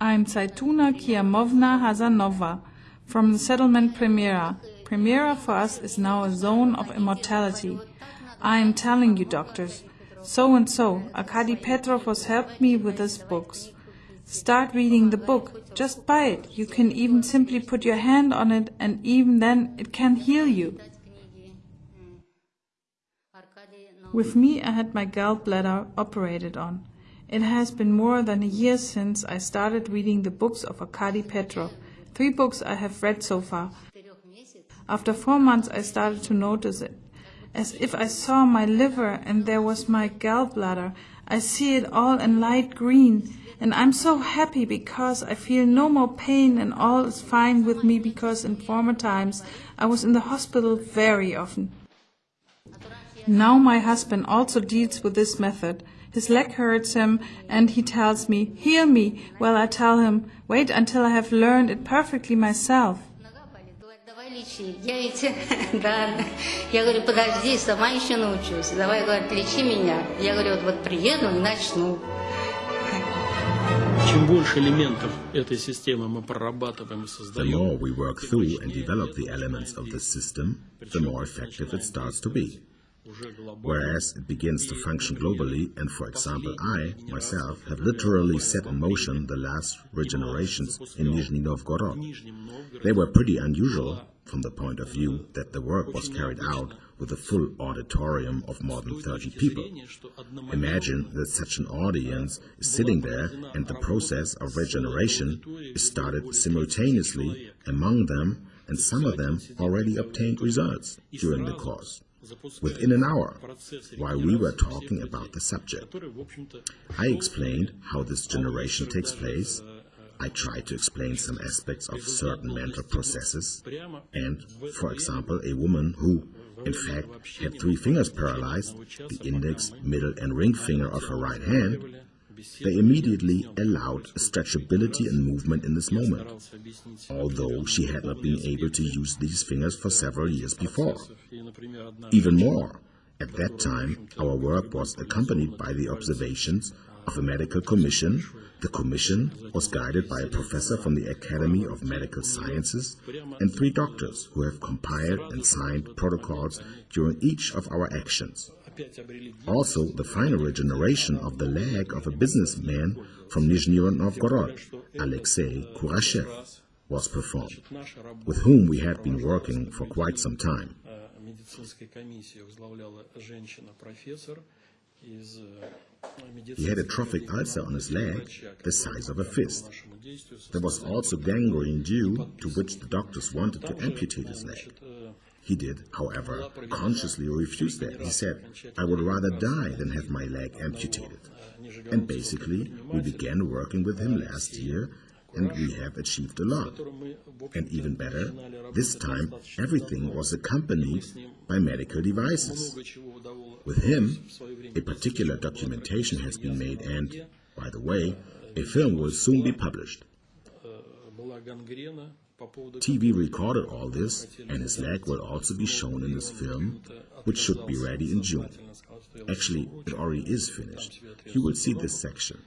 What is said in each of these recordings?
I'm Zaituna Kiamovna Hazanova from the settlement Primera. Primera for us is now a zone of immortality. I am telling you, doctors, so and so, Arkady Petrov has helped me with his books. Start reading the book. Just buy it. You can even simply put your hand on it, and even then it can heal you. With me, I had my gallbladder operated on. It has been more than a year since I started reading the books of Arkady Petrov. Three books I have read so far. After four months, I started to notice it. As if I saw my liver and there was my gallbladder. I see it all in light green. And I'm so happy because I feel no more pain and all is fine with me because in former times I was in the hospital very often. Now my husband also deals with this method. His leg hurts him and he tells me, heal me. Well, I tell him, wait until I have learned it perfectly myself. Давай лечи. Я ведь, да, я говорю, подожди, сама еще научусь. Давай, говорит, лечи меня. Я говорю, вот, вот приеду и начну. Чем больше элементов этой системы мы прорабатываем и The создаем, more we work through and develop the elements of this system, the more effective it starts to be. whereas it begins to function globally and, for example, I, myself, have literally set in motion the last regenerations in Nizhny Novgorod. They were pretty unusual from the point of view that the work was carried out with a full auditorium of more than 30 people. Imagine that such an audience is sitting there and the process of regeneration is started simultaneously among them and some of them already obtained results during the course within an hour while we were talking about the subject. I explained how this generation takes place. I tried to explain some aspects of certain mental processes and, for example, a woman who, in fact, had three fingers paralyzed, the index, middle and ring finger of her right hand, they immediately allowed stretchability and movement in this moment, although she had not been able to use these fingers for several years before. Even more, at that time, our work was accompanied by the observations of a medical commission. The commission was guided by a professor from the Academy of Medical Sciences and three doctors who have compiled and signed protocols during each of our actions. Also, the final regeneration of the leg of a businessman from Nizhny Novgorod, Alexei Kurashev, was performed, with whom we had been working for quite some time. He had a trophic ulcer on his leg the size of a fist. There was also gangrene due to which the doctors wanted to amputate his leg. He did, however, consciously refuse that. He said, I would rather die than have my leg amputated. And basically, we began working with him last year and we have achieved a lot. And even better, this time everything was accompanied by medical devices. With him, a particular documentation has been made and, by the way, a film will soon be published. TV recorded all this, and his leg will also be shown in this film, which should be ready in June. Actually, it already is finished. You will see this section.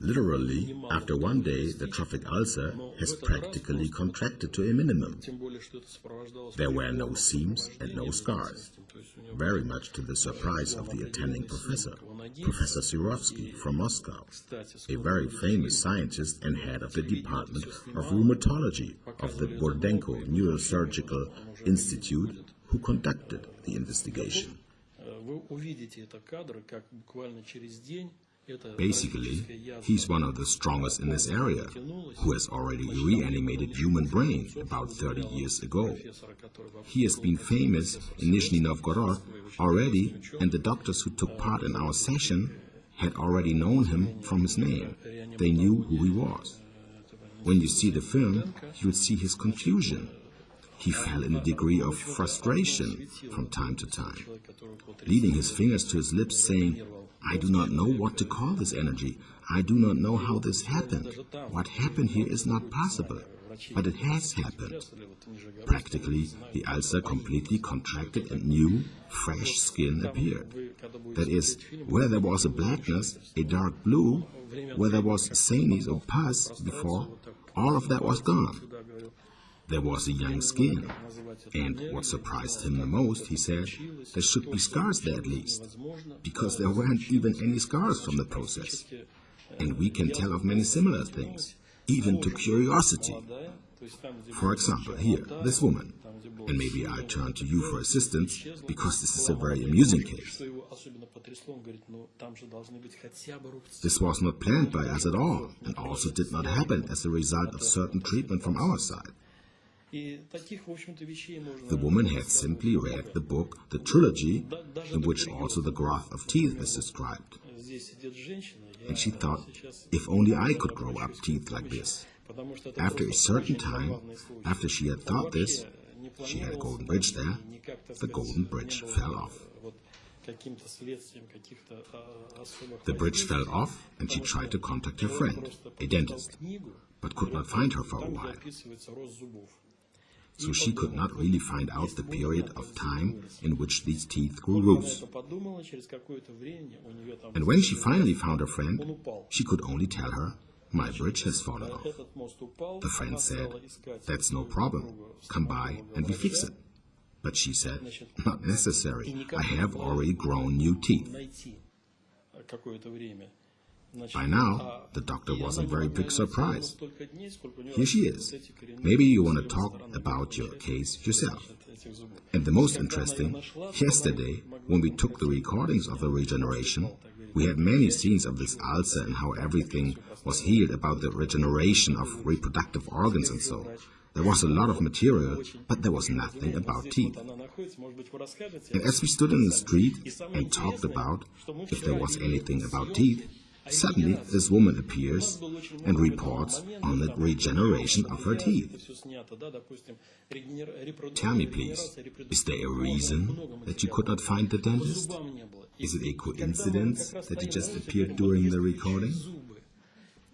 Literally, after one day, the trophic ulcer has practically contracted to a minimum. There were no seams and no scars, very much to the surprise of the attending professor, Professor Sirovsky from Moscow, a very famous scientist and head of the Department of Rheumatology of the Burdenko Neurosurgical Institute who conducted the investigation. Basically, he's one of the strongest in this area, who has already reanimated human brain about 30 years ago. He has been famous in Nizhny Novgorod already, and the doctors who took part in our session had already known him from his name. They knew who he was. When you see the film, you'll see his confusion he fell in a degree of frustration from time to time, leading his fingers to his lips, saying, I do not know what to call this energy. I do not know how this happened. What happened here is not possible. but it has happened. Practically, the ulcer completely contracted and new, fresh skin appeared. That is, where there was a blackness, a dark blue, where there was sanies or pus before, all of that was gone. There was a young skin. And what surprised him the most, he said, there should be scars there at least, because there weren't even any scars from the process. And we can tell of many similar things, even to curiosity. For example, here, this woman. And maybe I'll turn to you for assistance, because this is a very amusing case. This was not planned by us at all, and also did not happen as a result of certain treatment from our side. The woman had simply read the book, the trilogy, in which also the growth of teeth is described. And she thought, if only I could grow up teeth like this. After a certain time, after she had thought this, she had a golden bridge there, the golden bridge fell off. The bridge fell off, and she tried to contact her friend, a dentist, but could not find her for a while. So she could not really find out the period of time in which these teeth grew loose. And when she finally found her friend, she could only tell her, my bridge has fallen off. The friend said, that's no problem, come by and we fix it. But she said, not necessary, I have already grown new teeth. By now, the doctor was a very big surprise. Here she is. Maybe you want to talk about your case yourself. And the most interesting, yesterday, when we took the recordings of the regeneration, we had many scenes of this ulcer and how everything was healed about the regeneration of reproductive organs and so. There was a lot of material, but there was nothing about teeth. And as we stood in the street and talked about if there was anything about teeth, Suddenly, this woman appears and reports on the regeneration of her teeth. Tell me, please, is there a reason that you could not find the dentist? Is it a coincidence that he just appeared during the recording?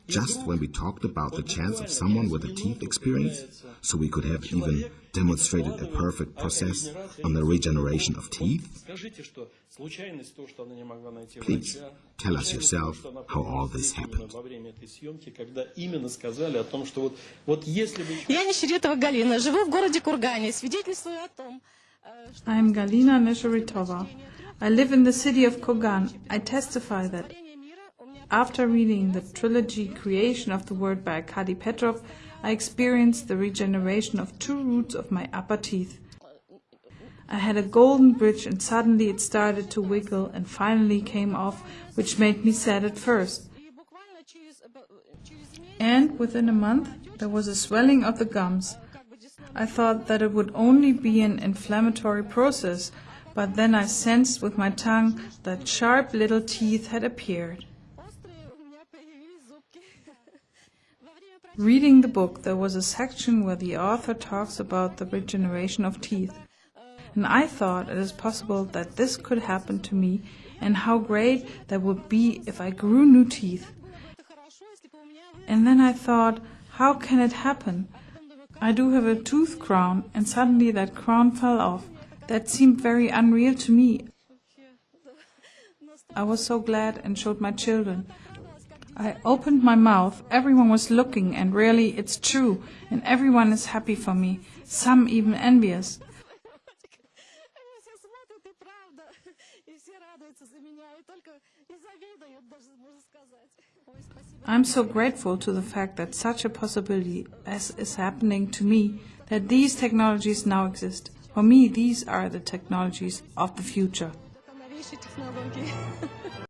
just when we talked about the chance of someone with a teeth experience, so we could have even demonstrated a perfect process on the regeneration of teeth? Please, tell us yourself how all this happened. Я Нищеретова Галина, живу в городе Кургане, свидетельствую о том, I am Galina Nesheritova. I live in the city of Kogan. I testify that after reading the trilogy Creation of the World by Arkady Petrov, I experienced the regeneration of two roots of my upper teeth. I had a golden bridge and suddenly it started to wiggle and finally came off, which made me sad at first. And within a month, there was a swelling of the gums. I thought that it would only be an inflammatory process, but then I sensed with my tongue that sharp little teeth had appeared. Reading the book, there was a section where the author talks about the regeneration of teeth. And I thought it is possible that this could happen to me and how great that would be if I grew new teeth. And then I thought, how can it happen? I do have a tooth crown and suddenly that crown fell off. That seemed very unreal to me. I was so glad and showed my children. I opened my mouth, everyone was looking, and really it's true, and everyone is happy for me, some even envious. I'm so grateful to the fact that such a possibility as is happening to me, that these technologies now exist. For me, these are the technologies of the future.